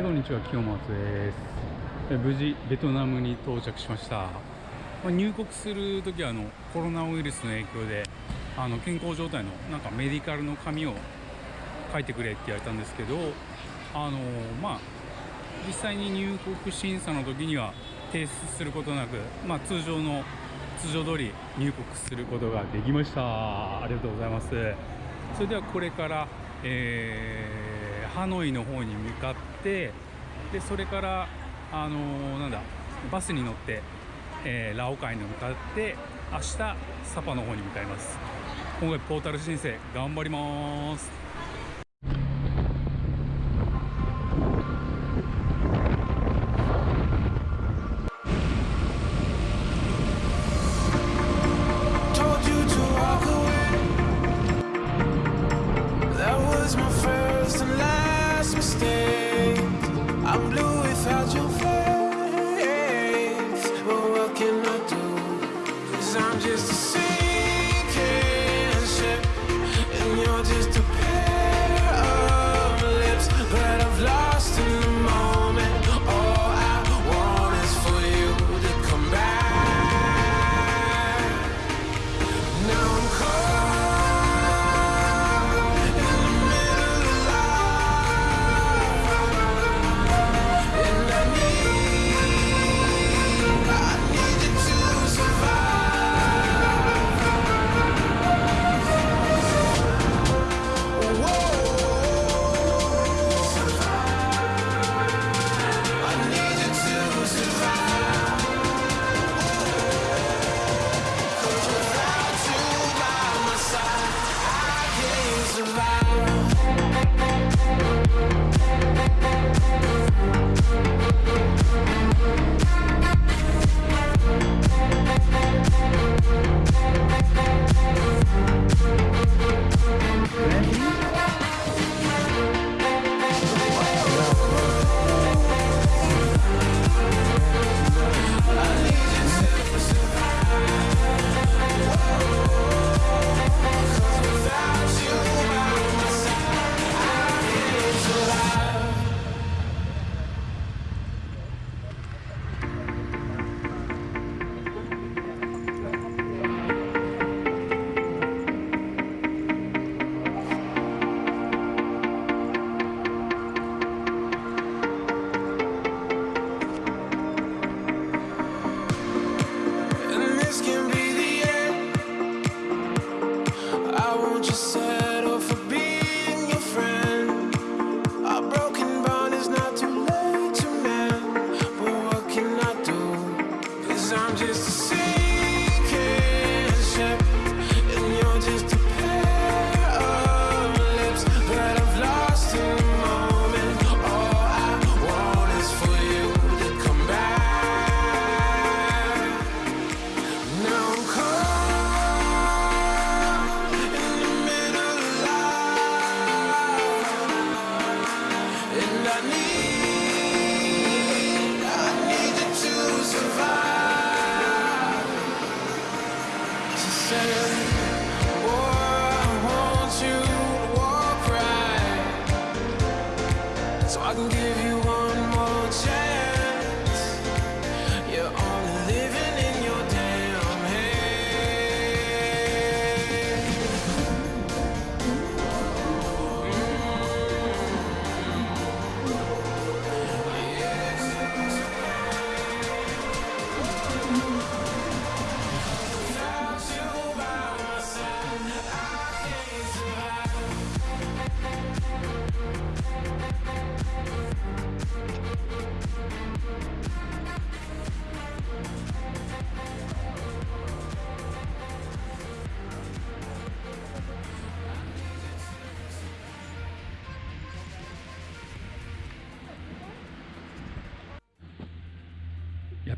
はい、こんにちは、清松です。え無事、ベトナムに到着しました。まあ入国するときはあのコロナウイルスの影響であの健康状態のなんかメディカルの紙を書いてくれって言われたんですけど、あのまあ、実際に入国審査の時には提出することなく、まあ、通常の通常通り入国することができました。ありがとうございます。それではこれから、えーハノイの方に向かってでそれから、あのーなんだバスに乗って、えーラオカイに向かって明日サパの方に向かいます。今回ポータル申請頑張ります。Without your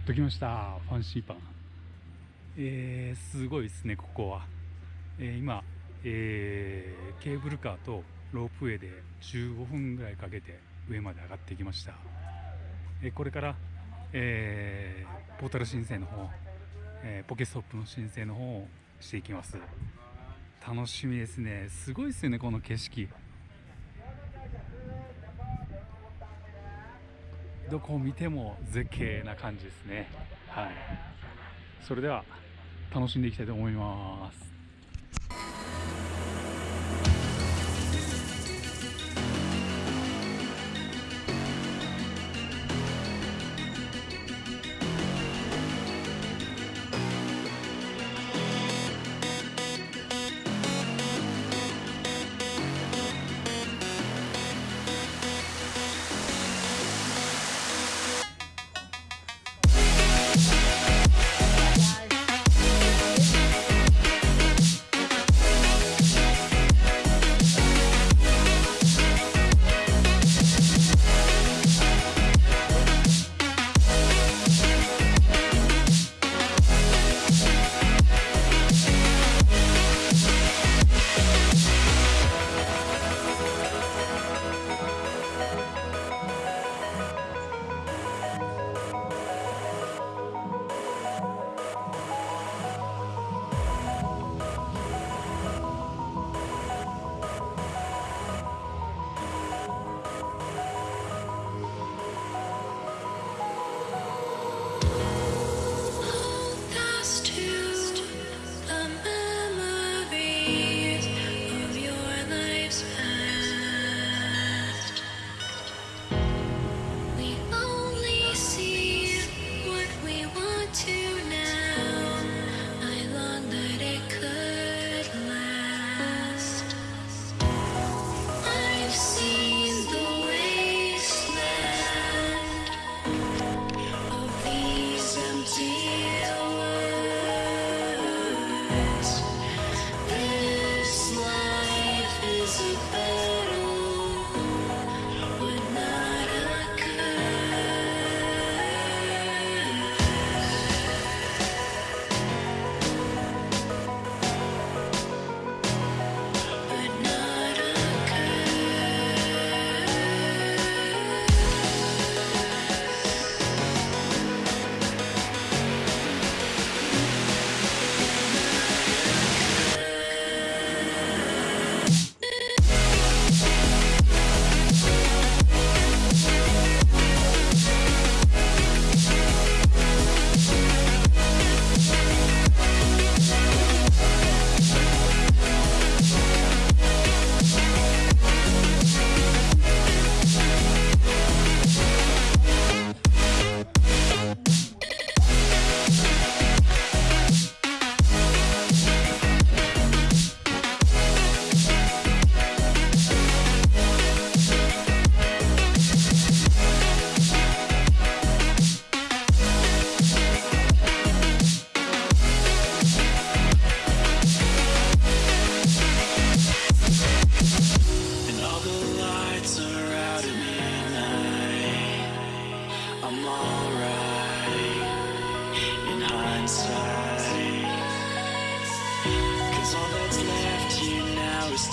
っと来ましたファンシーパン。えー、すごいですねここは、えー今、えーケーブルカーとロープウェイで15分ぐらいかけて上まで上がってきました、えーこれから、えーポータル申請の方、えーポケストップの申請の方をしていきます。楽しみですね。すごいですよねこの景色。どこを見ても絶景な感じですね。はい。それでは楽しんでいきたいと思います。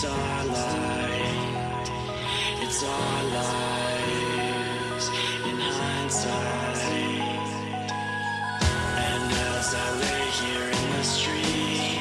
It's our light. It's our lives in hindsight. And as I lay here in the street.